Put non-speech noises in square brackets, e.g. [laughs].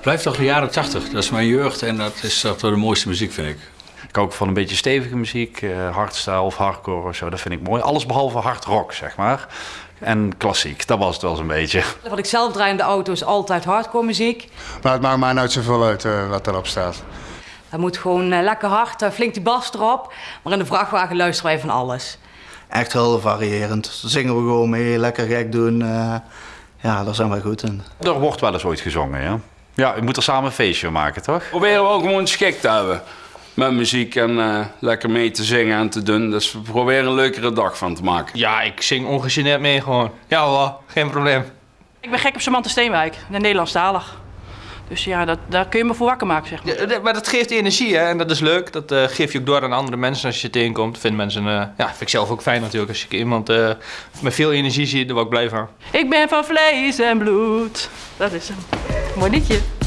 Blijft toch de jaren 80. Dat is mijn jeugd en dat is toch de mooiste muziek, vind ik. Ik hou ook van een beetje stevige muziek, uh, hardstyle of hardcore of zo. Dat vind ik mooi. Alles behalve hard rock, zeg maar. En klassiek, dat was het wel zo'n beetje. [laughs] Wat ik zelf draai in de auto is altijd hardcore muziek. Maar het maakt mij nooit zoveel uit uh, wat erop staat. Dat moet gewoon uh, lekker hard, flink die bas erop. Maar in de vrachtwagen luisteren wij van alles. Echt heel variërend. Zingen we gewoon mee, lekker gek doen. ja, daar zijn wij goed in. Er wordt wel eens ooit gezongen, ja. Ja, je moet er samen een feestje maken, toch? Proberen we ook gewoon schik te hebben met muziek en uh, lekker mee te zingen en te doen. Dus we proberen een leukere dag van te maken. Ja, ik zing ongegeneerd mee gewoon. Ja hoor, geen probleem. Ik ben gek op Samantha Steenwijk, de Nederlandstalig. Dus ja, dat, daar kun je me voor wakker maken, zeg maar. Ja, maar dat geeft energie, hè? En dat is leuk. Dat uh, geef je ook door aan andere mensen als je het tegenkomt. Vindt mensen, uh, ja, vind ik zelf ook fijn natuurlijk. Als je iemand uh, met veel energie ziet, daar word ik blij van. Ik ben van vlees en bloed. Dat is een mooi liedje.